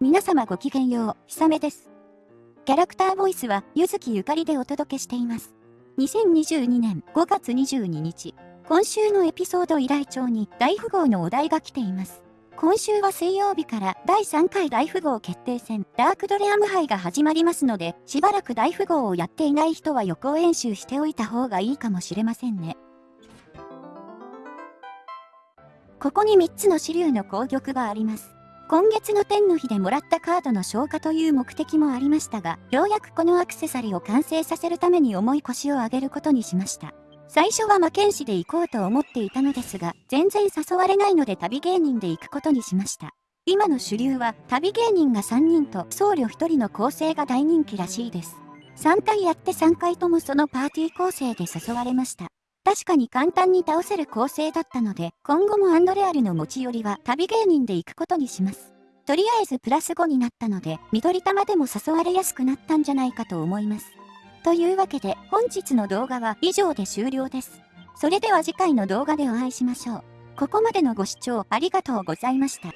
皆様ごきげんよう、ひさめです。キャラクターボイスは、ゆずきゆかりでお届けしています。2022年5月22日、今週のエピソード依頼帳に大富豪のお題が来ています。今週は水曜日から第3回大富豪決定戦ダークドレアム杯が始まりますので、しばらく大富豪をやっていない人は予行演習しておいた方がいいかもしれませんね。ここに3つの支流の攻玉があります。今月の天の日でもらったカードの消化という目的もありましたが、ようやくこのアクセサリーを完成させるために重い腰を上げることにしました。最初は魔剣士で行こうと思っていたのですが、全然誘われないので旅芸人で行くことにしました。今の主流は旅芸人が3人と僧侶1人の構成が大人気らしいです。3回やって3回ともそのパーティー構成で誘われました。確かに簡単に倒せる構成だったので、今後もアンドレアルの持ち寄りは旅芸人で行くことにします。とりあえずプラス5になったので、緑玉でも誘われやすくなったんじゃないかと思います。というわけで、本日の動画は以上で終了です。それでは次回の動画でお会いしましょう。ここまでのご視聴ありがとうございました。